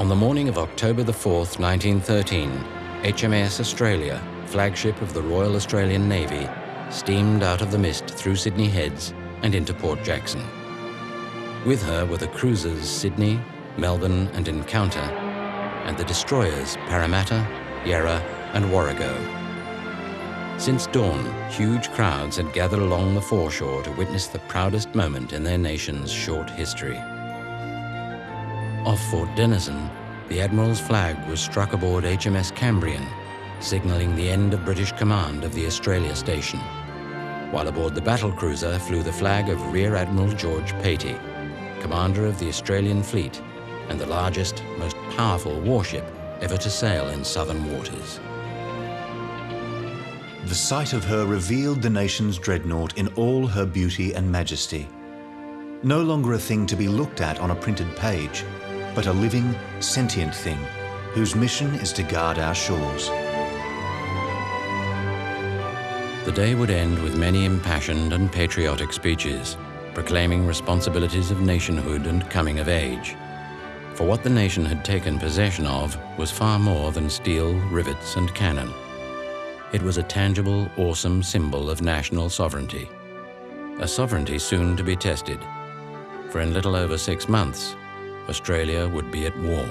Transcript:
On the morning of October the 4th, 1913, HMAS Australia, flagship of the Royal Australian Navy, steamed out of the mist through Sydney Heads and into Port Jackson. With her were the cruisers Sydney, Melbourne and Encounter, and the destroyers Parramatta, Yarra and Warrego. Since dawn, huge crowds had gathered along the foreshore to witness the proudest moment in their nation's short history. Off Fort Denison, the Admiral's flag was struck aboard HMS Cambrian, signalling the end of British command of the Australia station. While aboard the battlecruiser flew the flag of Rear Admiral George Patey, commander of the Australian fleet and the largest, most powerful warship ever to sail in southern waters. The sight of her revealed the nation's dreadnought in all her beauty and majesty. No longer a thing to be looked at on a printed page, but a living, sentient thing whose mission is to guard our shores. The day would end with many impassioned and patriotic speeches, proclaiming responsibilities of nationhood and coming of age. For what the nation had taken possession of was far more than steel, rivets, and cannon. It was a tangible, awesome symbol of national sovereignty. A sovereignty soon to be tested, for in little over six months, Australia would be at war.